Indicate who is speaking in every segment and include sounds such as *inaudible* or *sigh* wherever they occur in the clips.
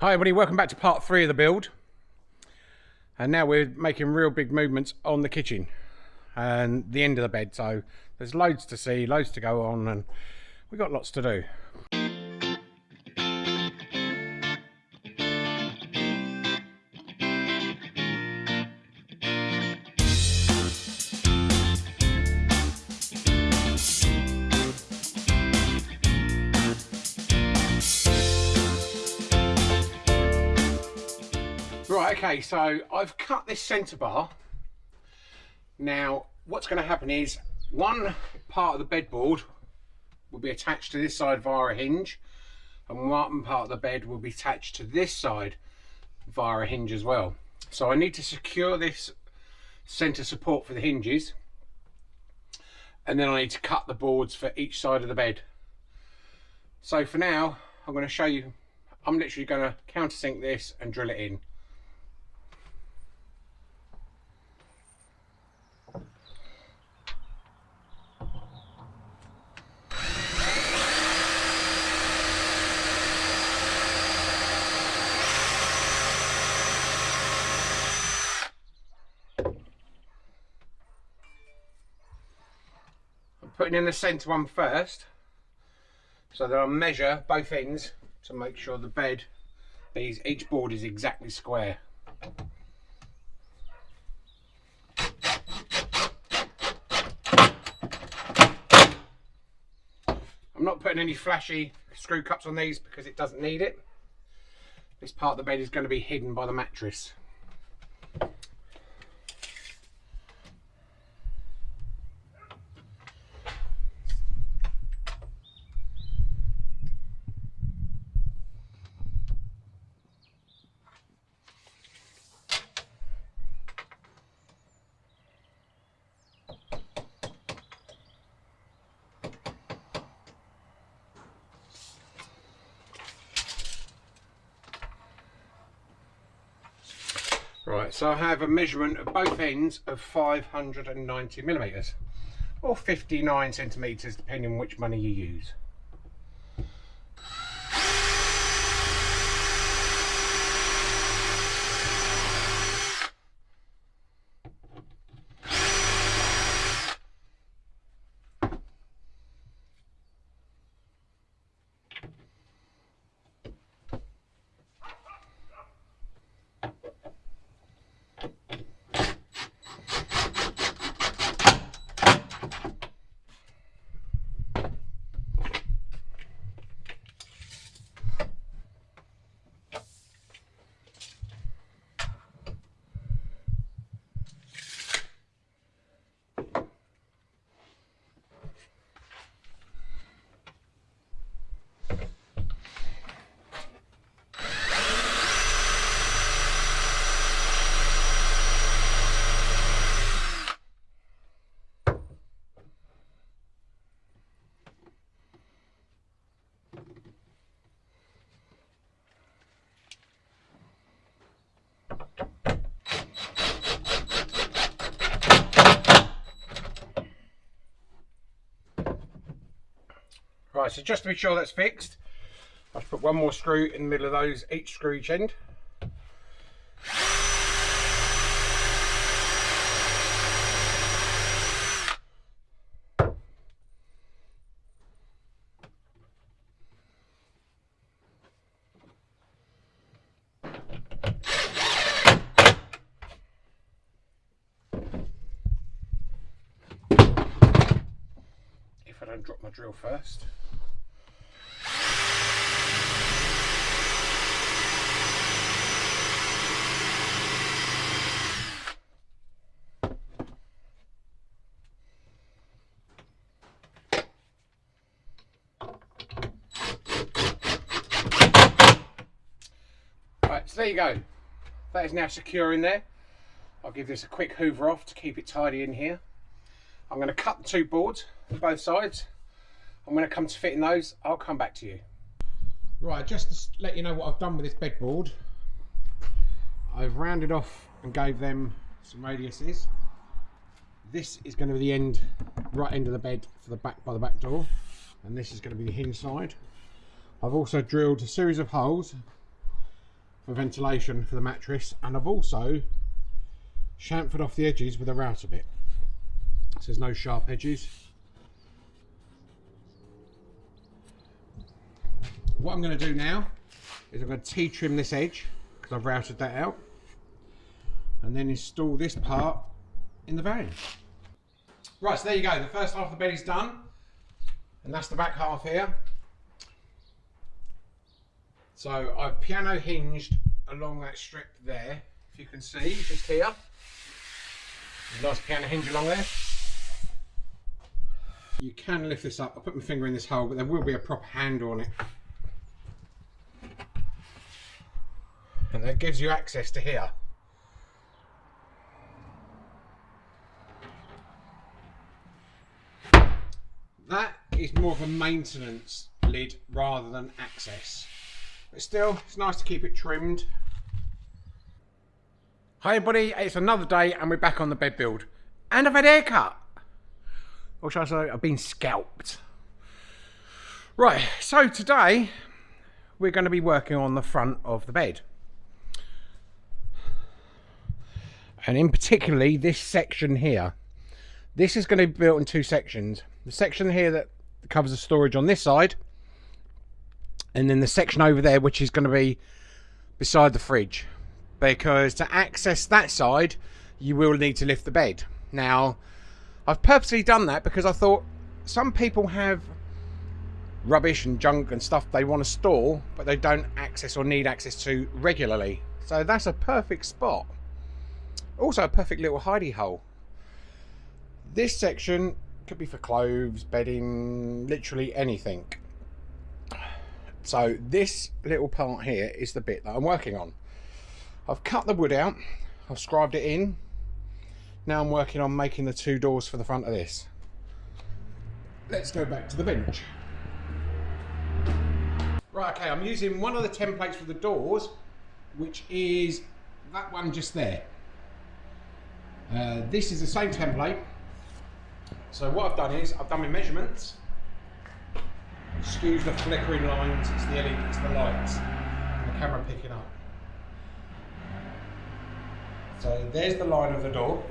Speaker 1: Hi everybody, welcome back to part three of the build. And now we're making real big movements on the kitchen and the end of the bed. So there's loads to see, loads to go on and we've got lots to do. So I've cut this centre bar. Now, what's going to happen is one part of the bedboard will be attached to this side via a hinge, and one part of the bed will be attached to this side via a hinge as well. So I need to secure this centre support for the hinges, and then I need to cut the boards for each side of the bed. So for now, I'm going to show you, I'm literally going to countersink this and drill it in. Putting in the centre one first. So that I'll measure both ends to make sure the bed these each board is exactly square. I'm not putting any flashy screw cups on these because it doesn't need it. This part of the bed is going to be hidden by the mattress so I have a measurement of both ends of 590 millimetres or 59 centimetres depending on which money you use. Right, so just to be sure that's fixed, I've put one more screw in the middle of those, each screw each end. If I don't drop my drill first. So there you go. That is now secure in there. I'll give this a quick hoover off to keep it tidy in here. I'm going to cut the two boards on both sides. And when it comes to fitting those, I'll come back to you. Right, just to let you know what I've done with this bedboard. I've rounded off and gave them some radiuses. This is going to be the end, right end of the bed for the back by the back door. And this is going to be the hinge side. I've also drilled a series of holes for ventilation for the mattress and I've also chamfered off the edges with a router bit so there's no sharp edges what I'm going to do now is I'm going to T-trim this edge because I've routed that out and then install this part in the van. Right, so there you go. The first half of the bed is done and that's the back half here. So I've piano hinged along that strip there, if you can see, just here. Nice piano hinge along there. You can lift this up. I put my finger in this hole, but there will be a proper handle on it. And that gives you access to here. That is more of a maintenance lid rather than access. But still, it's nice to keep it trimmed. Hi everybody, it's another day and we're back on the bed build. And I've had a haircut. Or should I say, I've been scalped. Right, so today we're going to be working on the front of the bed. And in particularly this section here. This is going to be built in two sections. The section here that covers the storage on this side and then the section over there which is going to be beside the fridge. Because to access that side you will need to lift the bed. Now I've purposely done that because I thought some people have rubbish and junk and stuff they want to store but they don't access or need access to regularly. So that's a perfect spot. Also a perfect little hidey hole. This section could be for clothes bedding literally anything so this little part here is the bit that I'm working on. I've cut the wood out, I've scribed it in. Now I'm working on making the two doors for the front of this. Let's go back to the bench. Right, okay, I'm using one of the templates for the doors, which is that one just there. Uh, this is the same template. So what I've done is, I've done my measurements, Excuse the flickering lines, it's the LED, it's the lights, and the camera picking up. So there's the line of the door.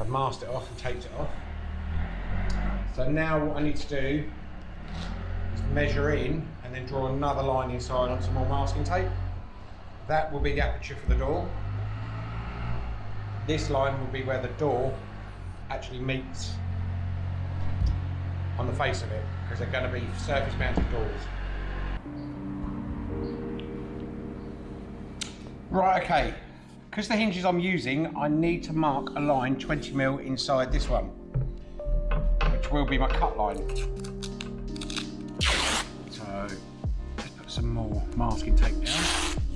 Speaker 1: I've masked it off and taped it off. So now what I need to do is measure in and then draw another line inside on some more masking tape. That will be the aperture for the door. This line will be where the door actually meets on the face of it because they're going to be surface mounted doors. Right, okay. Because the hinges I'm using, I need to mark a line 20 mil inside this one, which will be my cut line. So let's put some more masking tape down.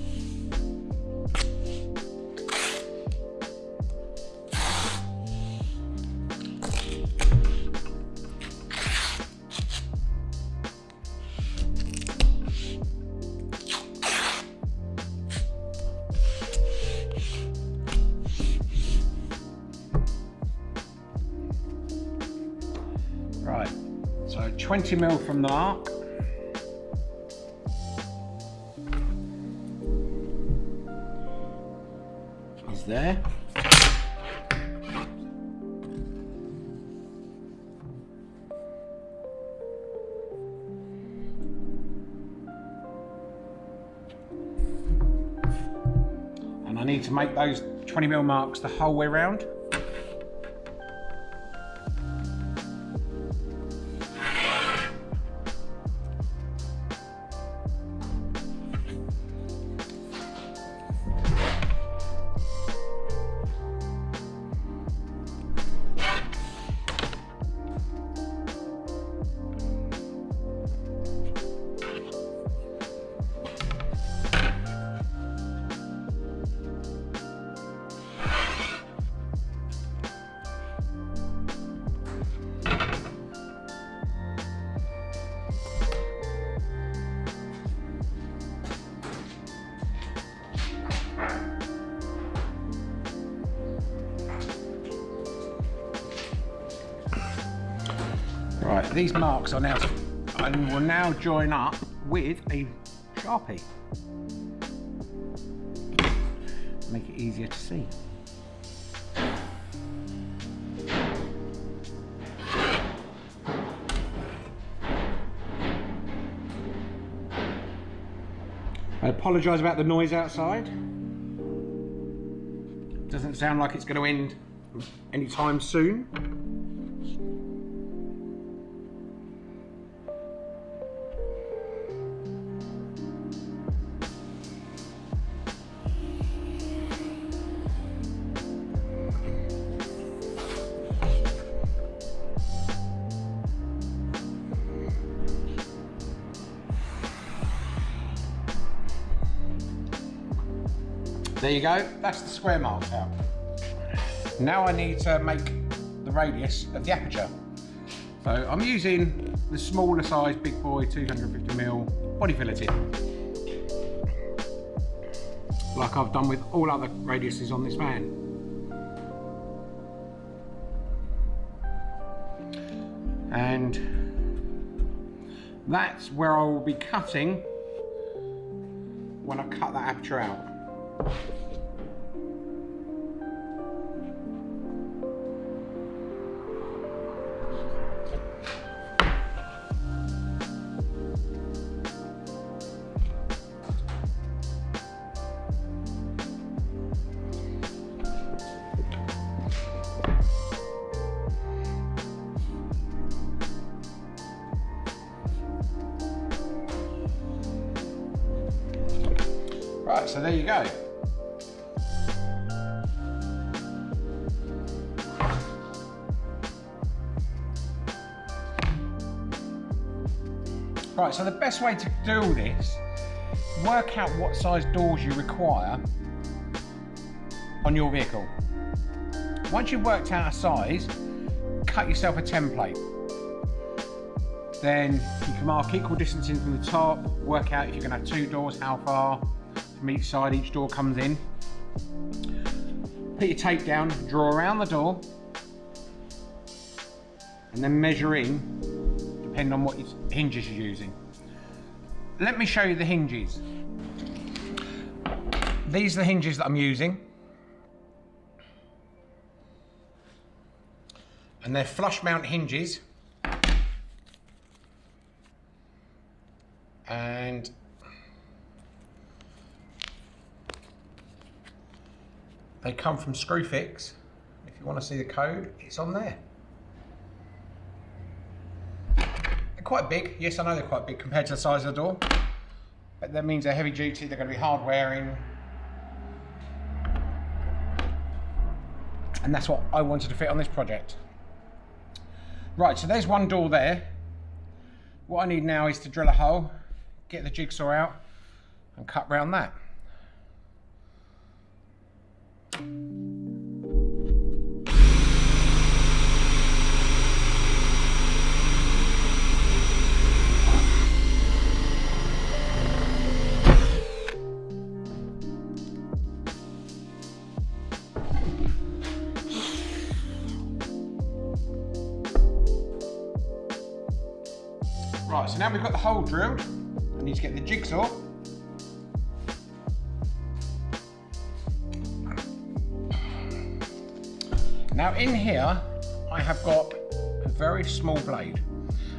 Speaker 1: 20 mil from the mark. Is there. And I need to make those 20 mil marks the whole way around. These marks are now and will now join up with a Sharpie. Make it easier to see. I apologise about the noise outside. Doesn't sound like it's going to end anytime soon. There you go, that's the square marked out. Now I need to make the radius of the aperture. So I'm using the smaller size Big Boy 250mm body fillet tip. Like I've done with all other radiuses on this van. And that's where I will be cutting when I cut that aperture out. Right, so there you go. Right, so the best way to do this, work out what size doors you require on your vehicle. Once you've worked out a size, cut yourself a template. Then you can mark equal distancing from the top, work out if you're gonna have two doors, how far from each side each door comes in. Put your tape down, draw around the door, and then measure in, depending on what hinges you're using. Let me show you the hinges. These are the hinges that I'm using. And they're flush mount hinges. And they come from Screwfix. If you want to see the code, it's on there. They're quite big. Yes, I know they're quite big compared to the size of the door. But that means they're heavy duty, they're going to be hard wearing. And that's what I wanted to fit on this project. Right, so there's one door there. What I need now is to drill a hole, get the jigsaw out and cut round that. Right, so now we've got the hole drilled, I need to get the jigsaw. Now in here, I have got a very small blade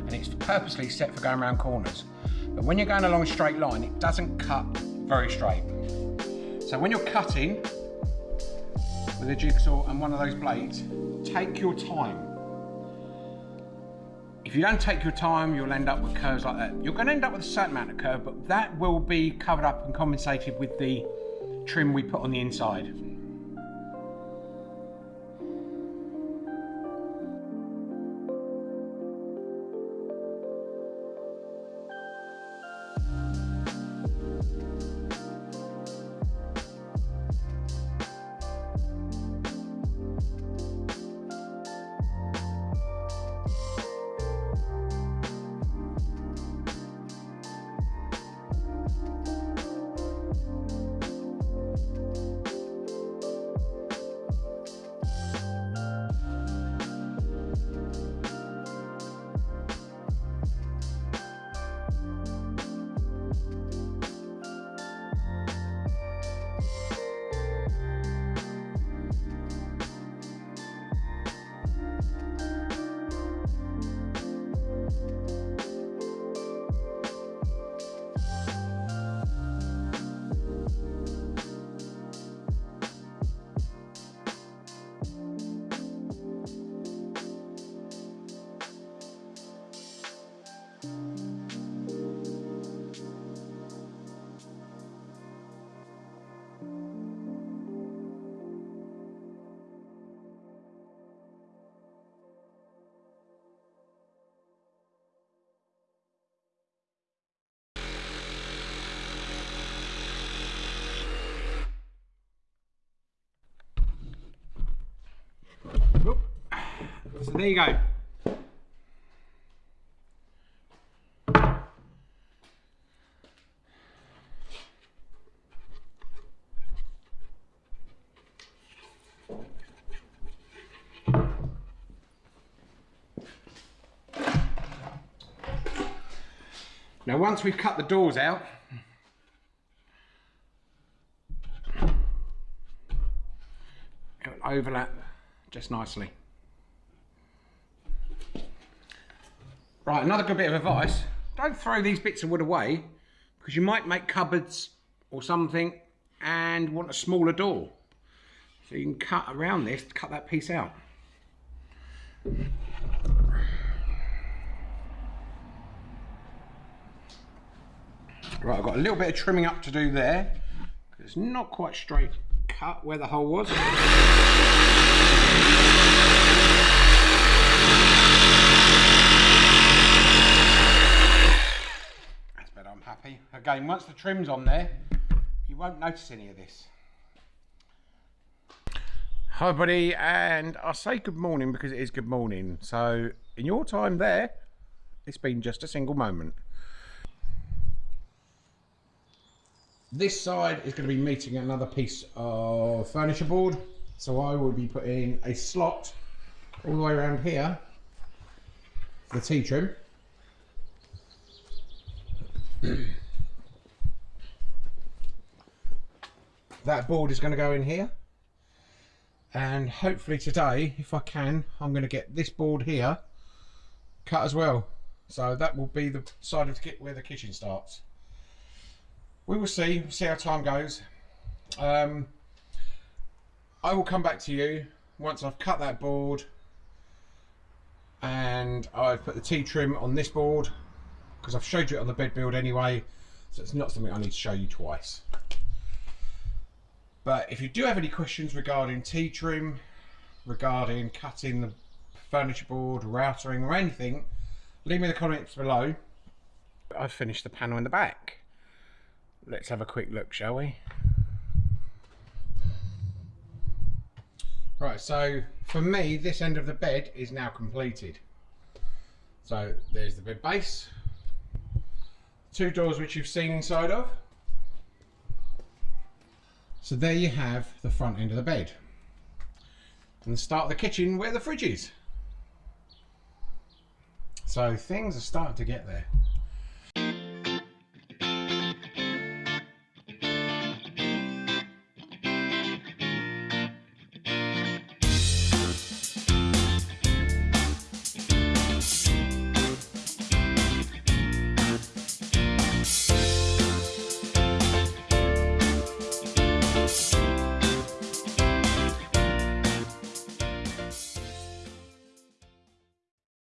Speaker 1: and it's purposely set for going around corners. But when you're going along a straight line, it doesn't cut very straight. So when you're cutting with a jigsaw and one of those blades, take your time you don't take your time, you'll end up with curves like that. You're going to end up with a certain amount of curve, but that will be covered up and compensated with the trim we put on the inside. There you go. Now once we've cut the doors out, it'll overlap just nicely. Right, another good bit of advice. Don't throw these bits of wood away because you might make cupboards or something and want a smaller door. So you can cut around this, cut that piece out. Right, I've got a little bit of trimming up to do there. It's not quite straight cut where the hole was. That's better, I'm happy. Again, once the trim's on there, you won't notice any of this. Hi buddy, and I say good morning because it is good morning. So in your time there, it's been just a single moment. This side is going to be meeting another piece of furniture board. So I will be putting a slot all the way around here for the T-trim. *clears throat* that board is going to go in here. And hopefully today if I can I'm going to get this board here cut as well. So that will be the side of the kit where the kitchen starts. We will see see how time goes. Um, I will come back to you once I've cut that board and I've put the T-trim on this board because I've showed you it on the bed build anyway so it's not something I need to show you twice but if you do have any questions regarding T-trim, regarding cutting the furniture board, routering or anything, leave me the comments below. I've finished the panel in the back. Let's have a quick look, shall we? Right, so for me, this end of the bed is now completed. So there's the bed base, two doors which you've seen inside of, so there you have the front end of the bed. And the start of the kitchen where the fridge is. So things are starting to get there.